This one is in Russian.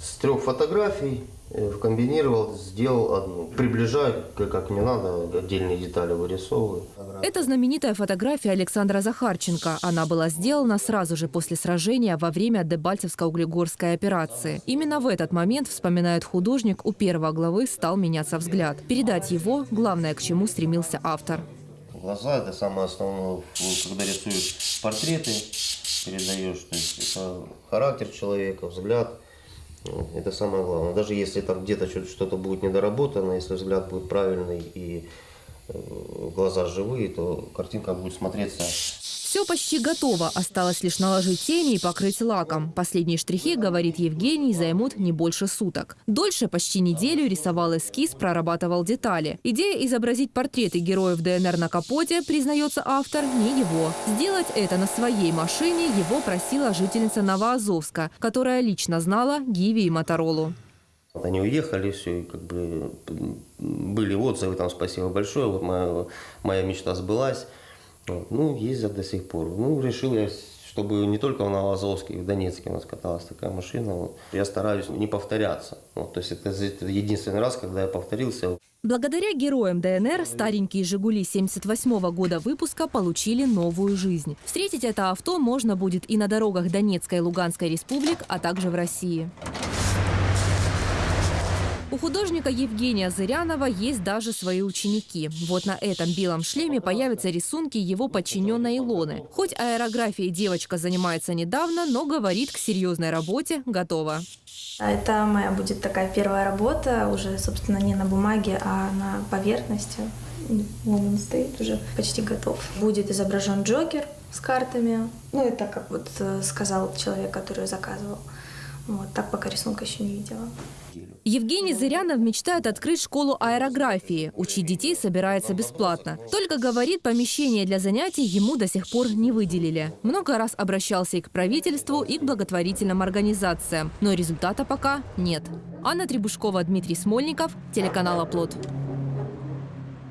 С трех фотографий э, комбинировал, сделал одну. Приближаю, как, мне надо, отдельные детали вырисовываю. Это знаменитая фотография Александра Захарченко. Она была сделана сразу же после сражения во время Дебальцевско-Углегорской операции. Именно в этот момент, вспоминает художник, у первого главы стал меняться взгляд. Передать его – главное, к чему стремился автор. Глаза – это самое основное, когда рисуешь портреты, передаешь, то есть это характер человека, взгляд. Это самое главное. Даже если там где-то что- что-то будет недоработано, если взгляд будет правильный и э, глаза живые, то картинка будет смотреться Все почти готово. Осталось лишь наложить тени и покрыть лаком. Последние штрихи, говорит Евгений, займут не больше суток. Дольше почти неделю рисовал эскиз, прорабатывал детали. Идея изобразить портреты героев ДНР на капоте, признается автор, не его. Сделать это на своей машине его просила жительница Новоазовска, которая лично знала Гиви и Моторолу. Они уехали, все, и как бы были отзывы, там спасибо большое, вот моя, моя мечта сбылась. Вот, ну, ездят до сих пор. Ну, решил я, чтобы не только в Новоазовске, и в Донецке у нас каталась такая машина. Вот. Я стараюсь не повторяться. Вот, то есть это, это единственный раз, когда я повторился. Благодаря героям ДНР старенькие «Жигули» 78 года выпуска получили новую жизнь. Встретить это авто можно будет и на дорогах Донецкой и Луганской республик, а также в России. У художника Евгения Зырянова есть даже свои ученики. Вот на этом белом шлеме появятся рисунки его подчиненной Илоны. Хоть аэрографией девочка занимается недавно, но говорит, к серьезной работе готова. Это моя будет такая первая работа, уже, собственно, не на бумаге, а на поверхности. Вон он стоит, уже почти готов. Будет изображен Джокер с картами. Ну, это как вот э, сказал человек, который заказывал. Вот, так пока рисунка еще не видела. Евгений Зырянов мечтает открыть школу аэрографии. Учить детей собирается бесплатно. Только, говорит, помещение для занятий ему до сих пор не выделили. Много раз обращался и к правительству, и к благотворительным организациям. Но результата пока нет. Анна Требушкова, Дмитрий Смольников, телеканал «Оплот».